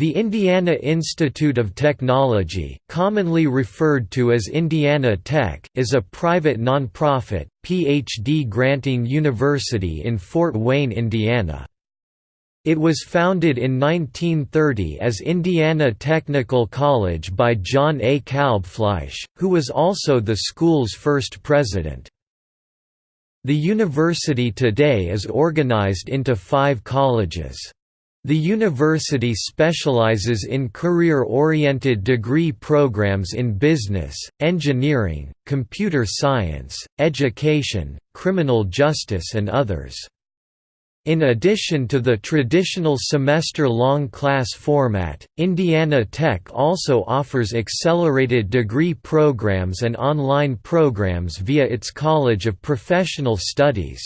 The Indiana Institute of Technology, commonly referred to as Indiana Tech, is a private nonprofit, PhD-granting university in Fort Wayne, Indiana. It was founded in 1930 as Indiana Technical College by John A. Kalbfleisch, who was also the school's first president. The university today is organized into five colleges. The university specializes in career-oriented degree programs in business, engineering, computer science, education, criminal justice and others. In addition to the traditional semester-long class format, Indiana Tech also offers accelerated degree programs and online programs via its College of Professional Studies.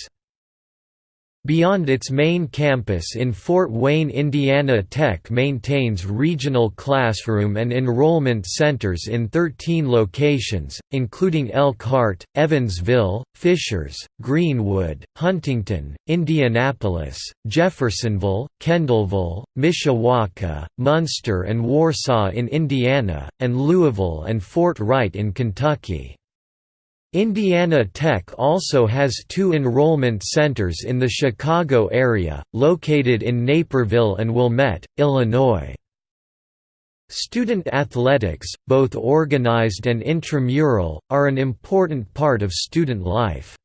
Beyond its main campus in Fort Wayne Indiana Tech maintains regional classroom and enrollment centers in 13 locations, including Elkhart, Evansville, Fishers, Greenwood, Huntington, Indianapolis, Jeffersonville, Kendallville, Mishawaka, Munster and Warsaw in Indiana, and Louisville and Fort Wright in Kentucky. Indiana Tech also has two enrollment centers in the Chicago area, located in Naperville and Wilmette, Illinois. Student athletics, both organized and intramural, are an important part of student life.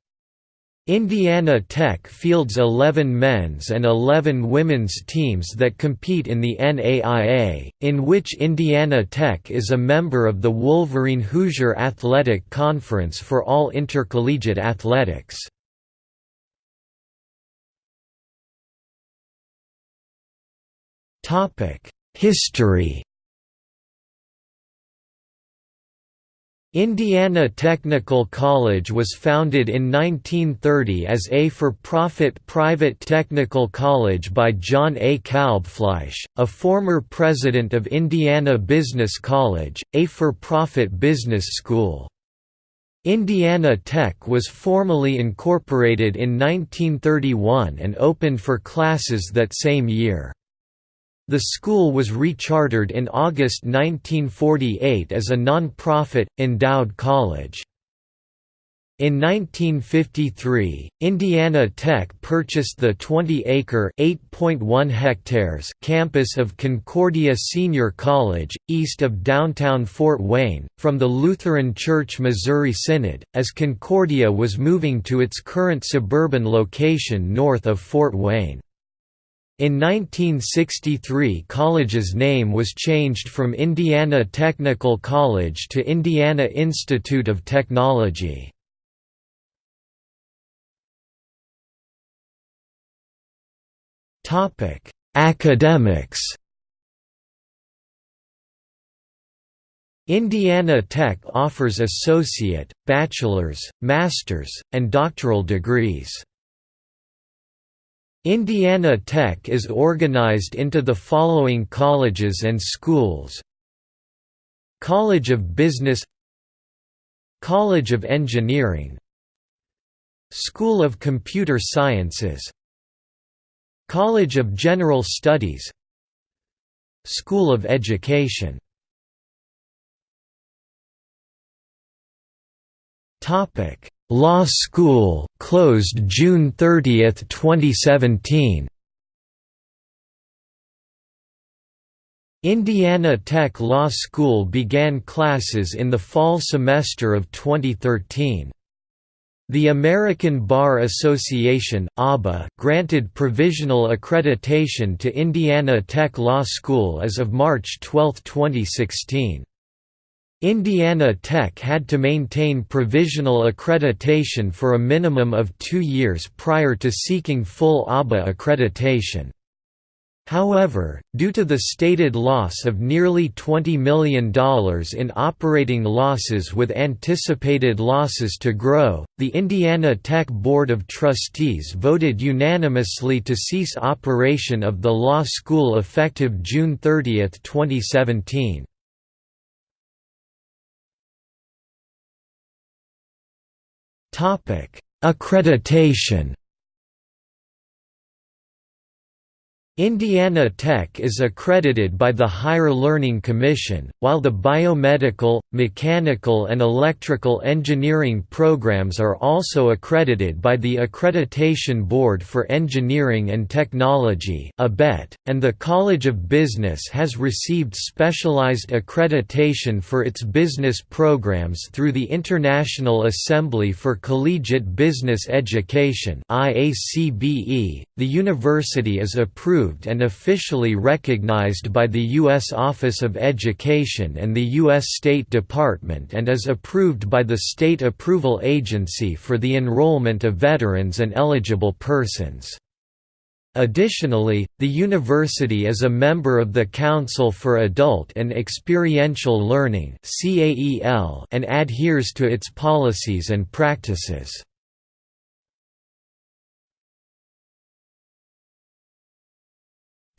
Indiana Tech fields 11 men's and 11 women's teams that compete in the NAIA, in which Indiana Tech is a member of the Wolverine Hoosier Athletic Conference for all intercollegiate athletics. History Indiana Technical College was founded in 1930 as a for-profit private technical college by John A. Kalbfleisch, a former president of Indiana Business College, a for-profit business school. Indiana Tech was formally incorporated in 1931 and opened for classes that same year. The school was rechartered in August 1948 as a non-profit, endowed college. In 1953, Indiana Tech purchased the 20-acre (8.1 hectares) campus of Concordia Senior College, east of downtown Fort Wayne, from the Lutheran Church Missouri Synod, as Concordia was moving to its current suburban location north of Fort Wayne. In 1963 college's name was changed from Indiana Technical College to Indiana Institute of Technology. Academics Indiana Tech offers associate, bachelor's, master's, and doctoral degrees. Indiana Tech is organized into the following colleges and schools. College of Business College of Engineering School of Computer Sciences College of General Studies School of Education Law School, closed June 30, 2017 Indiana Tech Law School began classes in the fall semester of 2013. The American Bar Association granted provisional accreditation to Indiana Tech Law School as of March 12, 2016. Indiana Tech had to maintain provisional accreditation for a minimum of two years prior to seeking full ABA accreditation. However, due to the stated loss of nearly $20 million in operating losses with anticipated losses to grow, the Indiana Tech Board of Trustees voted unanimously to cease operation of the law school effective June 30, 2017. Accreditation Indiana Tech is accredited by the Higher Learning Commission, while the biomedical, mechanical and electrical engineering programs are also accredited by the Accreditation Board for Engineering and Technology and the College of Business has received specialized accreditation for its business programs through the International Assembly for Collegiate Business Education .The university is approved approved and officially recognized by the U.S. Office of Education and the U.S. State Department and is approved by the State Approval Agency for the enrollment of veterans and eligible persons. Additionally, the university is a member of the Council for Adult and Experiential Learning and adheres to its policies and practices.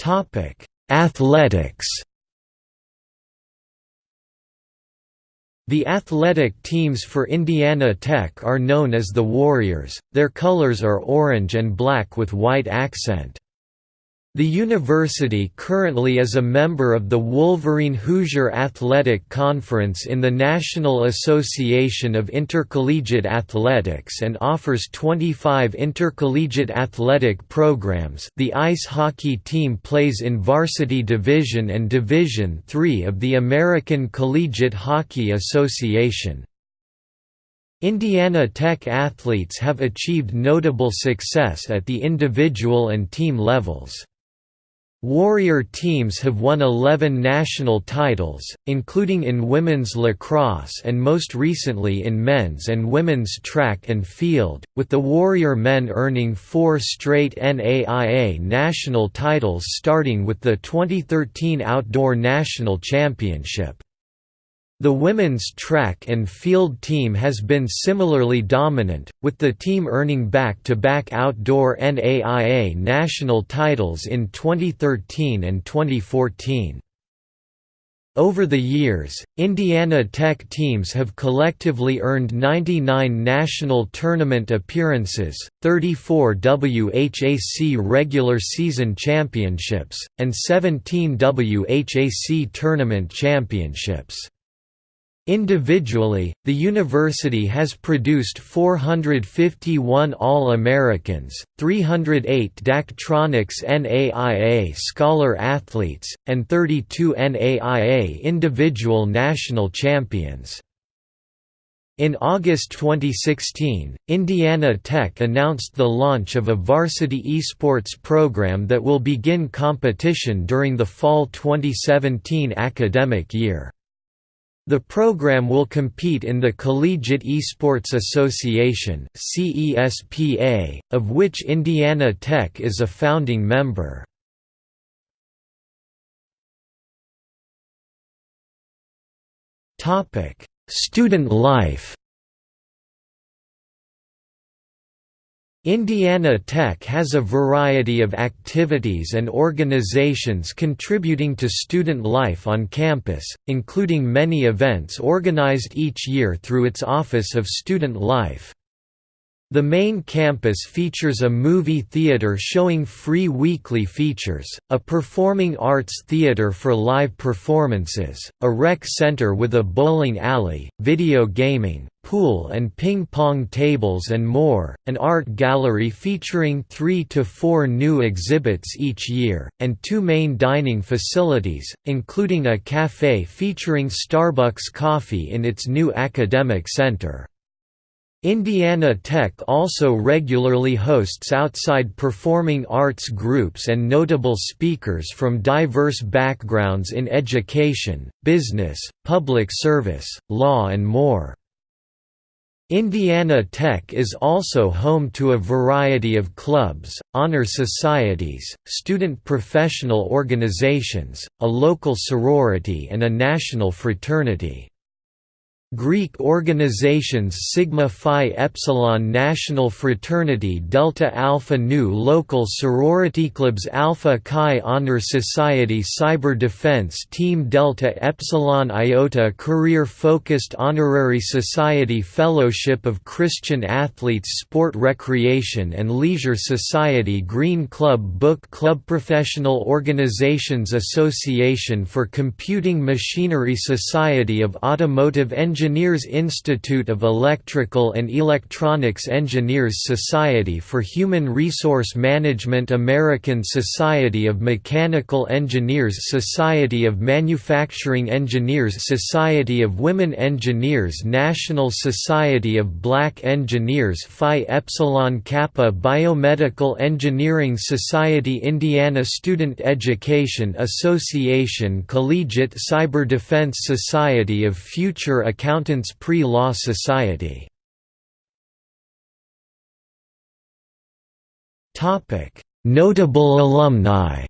Topic: Athletics. The athletic teams for Indiana Tech are known as the Warriors, their colors are orange and black with white accent. The university currently is a member of the Wolverine Hoosier Athletic Conference in the National Association of Intercollegiate Athletics and offers 25 intercollegiate athletic programs. The ice hockey team plays in Varsity Division and Division III of the American Collegiate Hockey Association. Indiana Tech athletes have achieved notable success at the individual and team levels. Warrior teams have won 11 national titles, including in women's lacrosse and most recently in men's and women's track and field, with the Warrior men earning four straight NAIA national titles starting with the 2013 Outdoor National Championship. The women's track and field team has been similarly dominant, with the team earning back-to-back -back outdoor NAIA national titles in 2013 and 2014. Over the years, Indiana Tech teams have collectively earned 99 national tournament appearances, 34 WHAC regular season championships, and 17 WHAC tournament championships. Individually, the university has produced 451 All-Americans, 308 Daktronics NAIA Scholar Athletes, and 32 NAIA Individual National Champions. In August 2016, Indiana Tech announced the launch of a varsity esports program that will begin competition during the fall 2017 academic year. The program will compete in the Collegiate Esports Association of which Indiana Tech is a founding member. Student life Indiana Tech has a variety of activities and organizations contributing to student life on campus, including many events organized each year through its Office of Student Life. The main campus features a movie theater showing free weekly features, a performing arts theater for live performances, a rec center with a bowling alley, video gaming, pool and ping-pong tables and more, an art gallery featuring three to four new exhibits each year, and two main dining facilities, including a café featuring Starbucks coffee in its new academic center. Indiana Tech also regularly hosts outside performing arts groups and notable speakers from diverse backgrounds in education, business, public service, law and more. Indiana Tech is also home to a variety of clubs, honor societies, student professional organizations, a local sorority and a national fraternity. Greek organizations Sigma Phi Epsilon National Fraternity Delta Alpha Nu Local Sorority Clubs Alpha Chi Honor Society Cyber Defense Team Delta Epsilon Iota Career Focused Honorary Society Fellowship of Christian Athletes Sport Recreation and Leisure Society Green Club Book Club Professional Organizations Association for Computing Machinery Society of Automotive Engineers Engineers Institute of Electrical and Electronics Engineers Society for Human Resource Management American Society of Mechanical Engineers Society of Manufacturing Engineers Society of Women Engineers National Society of Black Engineers Phi Epsilon Kappa Biomedical Engineering Society Indiana Student Education Association Collegiate Cyber Defense Society of Future Accounting Accountants Pre-Law Society. Notable alumni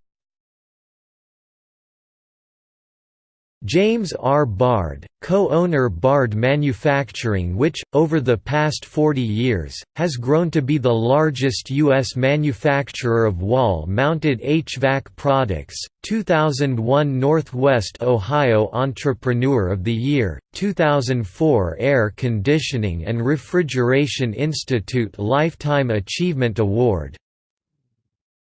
James R. Bard, co-owner Bard Manufacturing which, over the past 40 years, has grown to be the largest U.S. manufacturer of wall-mounted HVAC products, 2001 Northwest Ohio Entrepreneur of the Year, 2004 Air Conditioning and Refrigeration Institute Lifetime Achievement Award,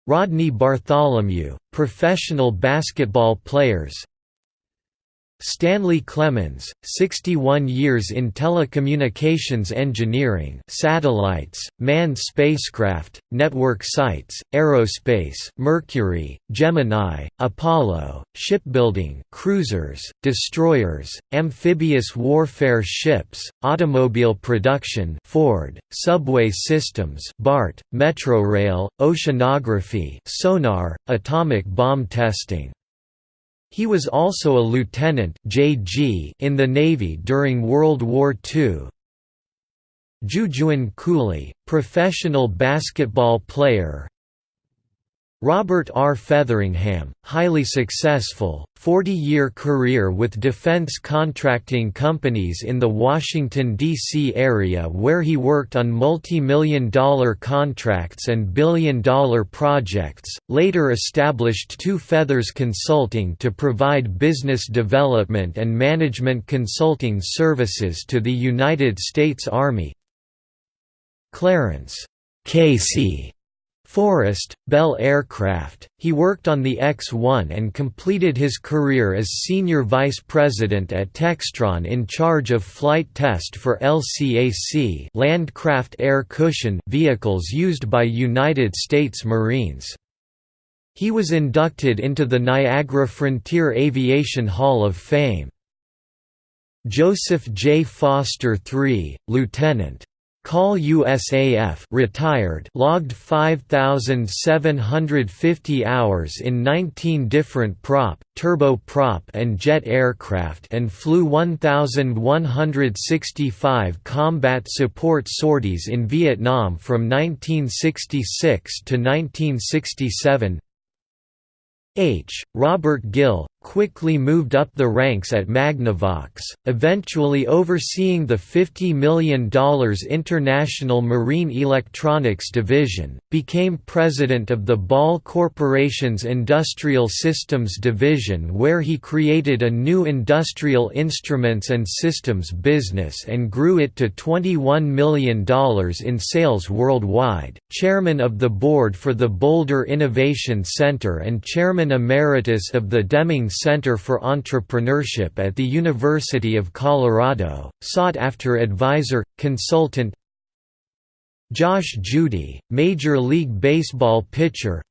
Rodney Bartholomew, professional basketball players Stanley Clemens, 61 years in telecommunications engineering satellites, manned spacecraft, network sites, aerospace, Mercury, Gemini, Apollo, shipbuilding cruisers, destroyers, amphibious warfare ships, automobile production Ford, subway systems BART, Metrorail, oceanography sonar, atomic bomb testing he was also a lieutenant (JG) in the Navy during World War II. Jujuan Cooley, professional basketball player Robert R. Featheringham, highly successful, 40-year career with defense contracting companies in the Washington, D.C. area where he worked on multi-million dollar contracts and billion-dollar projects, later established Two Feathers Consulting to provide business development and management consulting services to the United States Army Clarence Casey Forrest, Bell Aircraft, he worked on the X-1 and completed his career as Senior Vice President at Textron in charge of flight test for LCAC Landcraft Air Cushion vehicles used by United States Marines. He was inducted into the Niagara Frontier Aviation Hall of Fame. Joseph J. Foster III, Lieutenant. Call USAF retired logged 5750 hours in 19 different prop, turboprop and jet aircraft and flew 1165 combat support sorties in Vietnam from 1966 to 1967. H. Robert Gill, quickly moved up the ranks at Magnavox, eventually overseeing the $50 million International Marine Electronics Division, became president of the Ball Corporation's Industrial Systems Division where he created a new industrial instruments and systems business and grew it to $21 million in sales worldwide, chairman of the board for the Boulder Innovation Center and chairman emeritus of the Deming Center for Entrepreneurship at the University of Colorado, sought-after advisor, consultant Josh Judy, Major League Baseball pitcher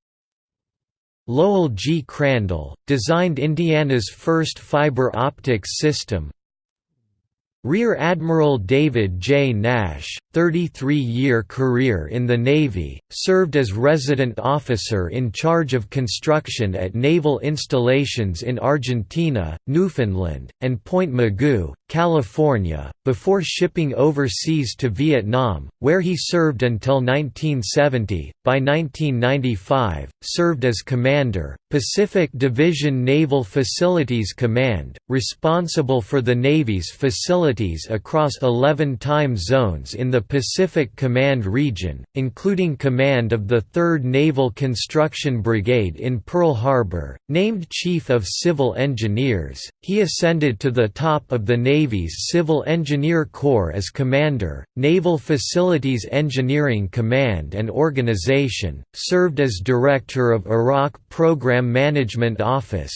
Lowell G. Crandall, designed Indiana's first fiber optics system Rear Admiral David J. Nash, 33-year career in the Navy, served as resident officer in charge of construction at naval installations in Argentina, Newfoundland, and Point Mugu, California, before shipping overseas to Vietnam, where he served until 1970. By 1995, served as commander, Pacific Division Naval Facilities Command, responsible for the Navy's facilities across 11 time zones in the Pacific Command region, including command of the 3rd Naval Construction Brigade in Pearl Harbor. Named Chief of Civil Engineers, he ascended to the top of the Navy's Civil Engineer Corps as Commander, Naval Facilities Engineering Command and Organization, served as Director of Iraq Program Management Office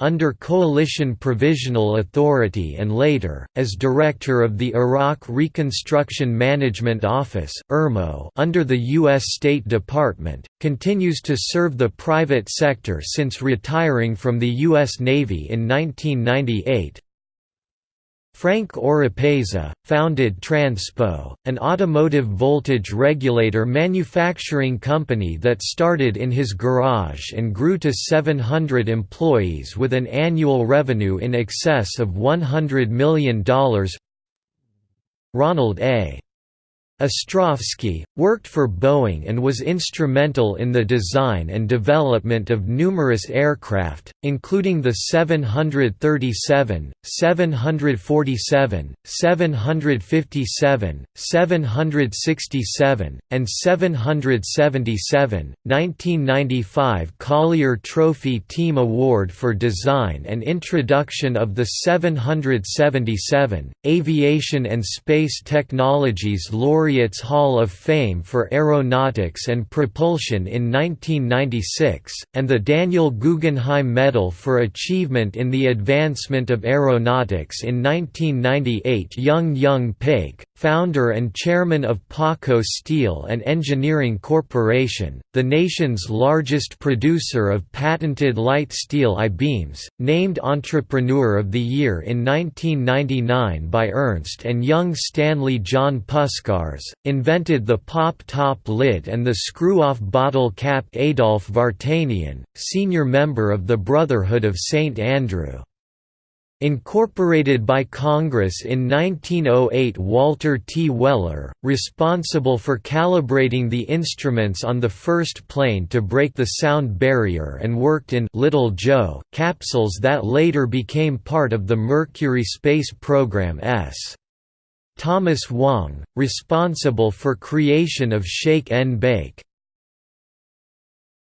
under Coalition Provisional Authority and later as Director of the Iraq Reconstruction Management Office under the US State Department. Continues to serve the private sector since retiring from the US Navy in 1998. Frank Oropeza, founded Transpo, an automotive voltage regulator manufacturing company that started in his garage and grew to 700 employees with an annual revenue in excess of $100 million Ronald A. Ostrovsky, worked for Boeing and was instrumental in the design and development of numerous aircraft, including the 737, 747, 757, 767, and 777. 1995 Collier Trophy Team Award for Design and Introduction of the 777, Aviation and Space Technologies Laureate Laureates Hall of Fame for Aeronautics and Propulsion in 1996, and the Daniel Guggenheim Medal for Achievement in the Advancement of Aeronautics in 1998 Young Young Paik, founder and chairman of Paco Steel and Engineering Corporation, the nation's largest producer of patented light steel I-beams, named Entrepreneur of the Year in 1999 by Ernst & Young Stanley John Puskars, invented the pop-top lid and the screw-off bottle cap Adolf Vartanian, senior member of the Brotherhood of St. Andrew. Incorporated by Congress in 1908 Walter T. Weller, responsible for calibrating the instruments on the first plane to break the sound barrier and worked in Little Joe capsules that later became part of the Mercury space program S. Thomas Wong, responsible for creation of Shake n Bake.